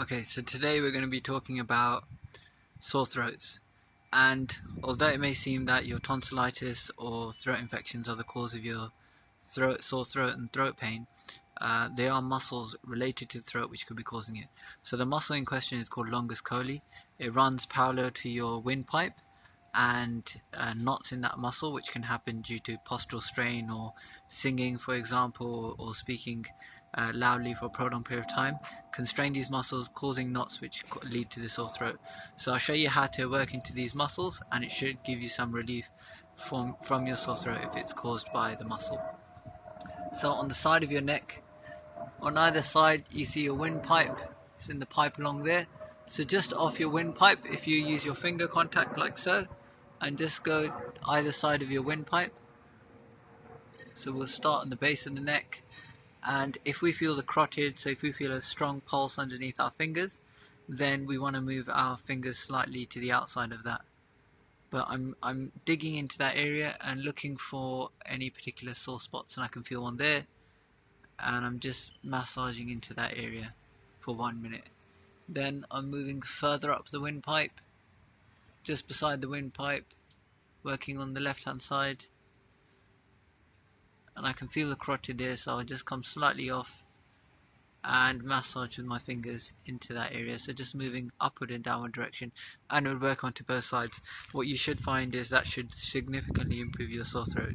Okay, so today we're going to be talking about sore throats. And although it may seem that your tonsillitis or throat infections are the cause of your throat, sore throat and throat pain, uh, there are muscles related to the throat which could be causing it. So the muscle in question is called longus colli. It runs parallel to your windpipe and uh, knots in that muscle which can happen due to postural strain or singing for example or speaking uh, loudly for a prolonged period of time constrain these muscles causing knots which lead to the sore throat. So I'll show you how to work into these muscles and it should give you some relief from from your sore throat if it's caused by the muscle. So on the side of your neck on either side you see your windpipe. It's in the pipe along there. So just off your windpipe if you use your finger contact like so and just go either side of your windpipe. So we'll start on the base of the neck and if we feel the carotid so if we feel a strong pulse underneath our fingers then we want to move our fingers slightly to the outside of that. But I'm, I'm digging into that area and looking for any particular sore spots and I can feel one there. And I'm just massaging into that area for one minute. Then I'm moving further up the windpipe just beside the windpipe working on the left hand side and I can feel the carotid there so I'll just come slightly off and massage with my fingers into that area. So just moving upward and downward direction and it will work onto both sides. What you should find is that should significantly improve your sore throat